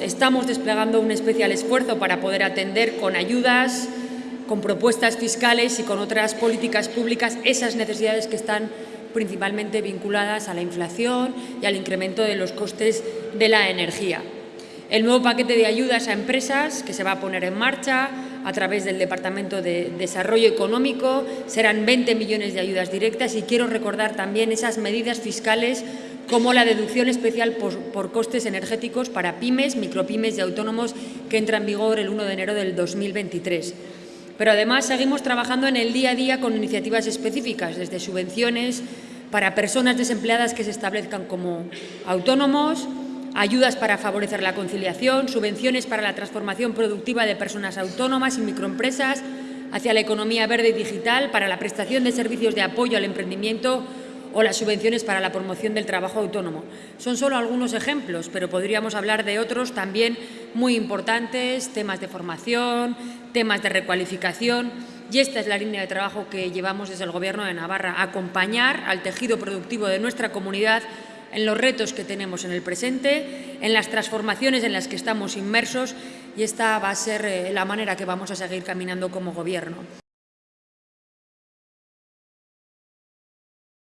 Estamos desplegando un especial esfuerzo para poder atender con ayudas, con propuestas fiscales y con otras políticas públicas esas necesidades que están principalmente vinculadas a la inflación y al incremento de los costes de la energía. El nuevo paquete de ayudas a empresas que se va a poner en marcha a través del Departamento de Desarrollo Económico serán 20 millones de ayudas directas y quiero recordar también esas medidas fiscales como la deducción especial por, costes energéticos para pymes, micropymes y autónomos que entra en vigor el 1 de enero del 2023. Pero además seguimos trabajando en el día a día con iniciativas específicas, desde subvenciones para personas desempleadas que se establezcan como autónomos, ayudas para favorecer la conciliación, subvenciones para la transformación productiva de personas autónomas y microempresas hacia la economía verde y digital, para la prestación de servicios de apoyo al emprendimiento o las subvenciones para la promoción del trabajo autónomo. Son solo algunos ejemplos, pero podríamos hablar de otros también muy importantes, temas de formación, temas de recualificación, y esta es la línea de trabajo que llevamos desde el Gobierno de Navarra, acompañar al tejido productivo de nuestra comunidad en los retos que tenemos en el presente, en las transformaciones en las que estamos inmersos y esta va a ser eh, la manera que vamos a seguir caminando como Gobierno.